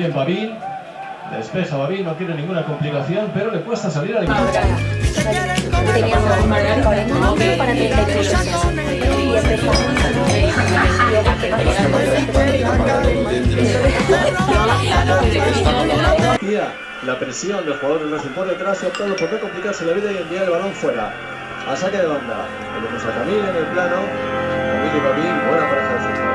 Bien, Babín. Despeja Babín, no quiere ninguna complicación, pero le cuesta salir al Teníamos Manuel Colegio para 33 años y Tía, La presión del jugador del Racing por detrás y ha optado por no complicarse la vida y enviar el balón fuera. A saque de banda. Tenemos a Camille en el plano. Camille y Babín, buena pareja de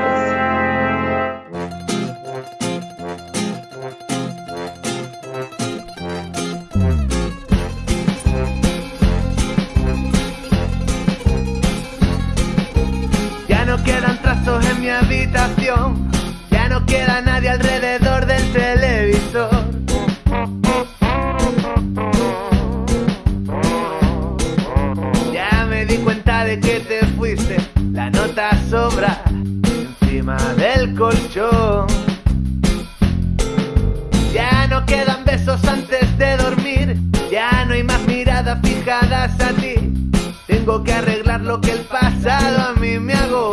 en mi habitación, ya no queda nadie alrededor del televisor. Ya me di cuenta de que te fuiste, la nota sobra encima del colchón. Ya no quedan besos antes de dormir, ya no hay más miradas fijadas a ti. Tengo que arreglar lo que el pasado a mí me agobia.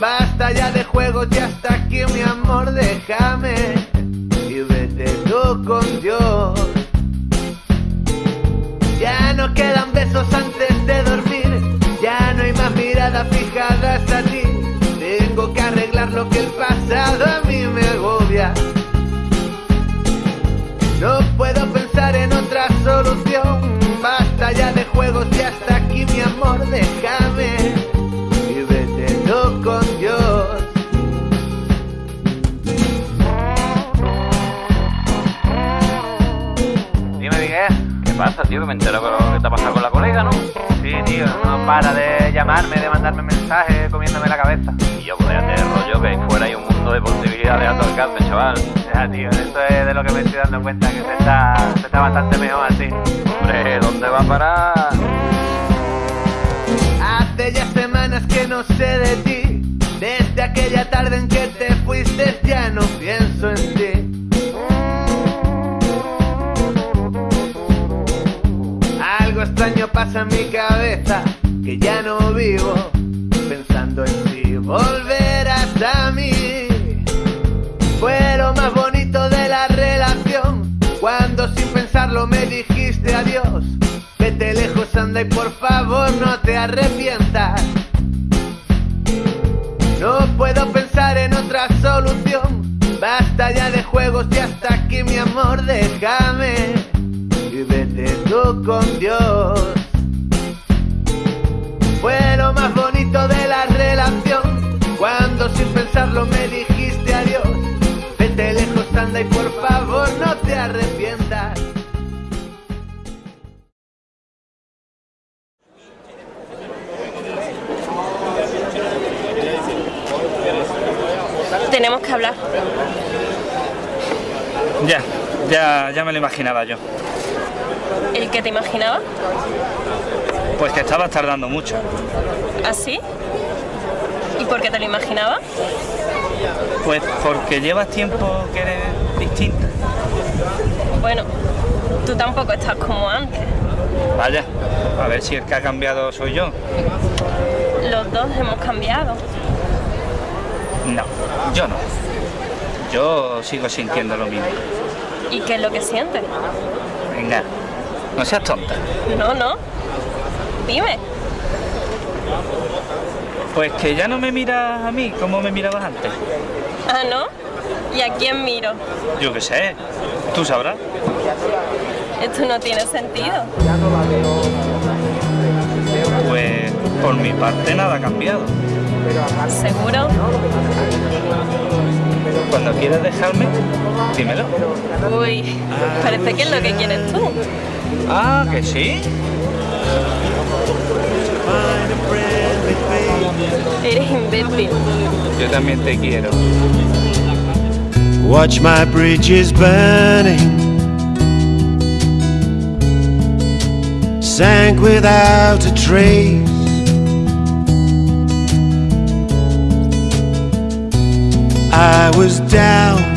Basta ya de juegos y hasta aquí mi amor, déjame y vete tú con Dios. Ya no quedan besos antes de dormir, ya no hay más miradas fijadas a ti. Tengo que arreglar lo que el pasado Me entero lo que te ha pasado con la colega, ¿no? Sí, tío, no para de llamarme, de mandarme mensajes, comiéndome la cabeza. Y yo, pues déjate de rollo, que fuera hay un mundo de posibilidades a tu alcance, chaval. Ya, tío, esto es de lo que me estoy dando cuenta, que se está, se está bastante mejor así. Hombre, ¿dónde va a parar? Hace ya semanas que no sé de ti. Desde aquella tarde en que te fuiste ya no pienso en ti. Algo extraño pasa en mi cabeza, que ya no vivo pensando en si volverás a mí. Fue lo más bonito de la relación, cuando sin pensarlo me dijiste adiós. Vete lejos, anda y por favor no te arrepientas. No puedo pensar en otra solución. Basta ya de juegos y hasta aquí mi amor, déjame con Dios. Fue lo más bonito de la relación, cuando sin pensarlo me dijiste adiós. Vete lejos, anda y por favor no te arrepientas. Tenemos que hablar. Ya, ya, ya me lo imaginaba yo. ¿El que te imaginaba? Pues que estabas tardando mucho. ¿Así? ¿Y por qué te lo imaginaba? Pues porque llevas tiempo que eres distinta. Bueno, tú tampoco estás como antes. Vaya, a ver si el que ha cambiado soy yo. Los dos hemos cambiado. No, yo no. Yo sigo sintiendo lo mismo. ¿Y qué es lo que sientes? Venga, no seas tonta. No, no. Dime. Pues que ya no me miras a mí como me mirabas antes. Ah, ¿no? ¿Y a quién miro? Yo qué sé, tú sabrás. Esto no tiene sentido. Pues por mi parte nada ha cambiado. ¿Seguro? Cuando quieras dejarme, dímelo. Uy, parece que es lo que quieres tú. Ah, que sí. Eres imbécil. Yo también te quiero. Watch my bridges burning. Sank without a trace. I was down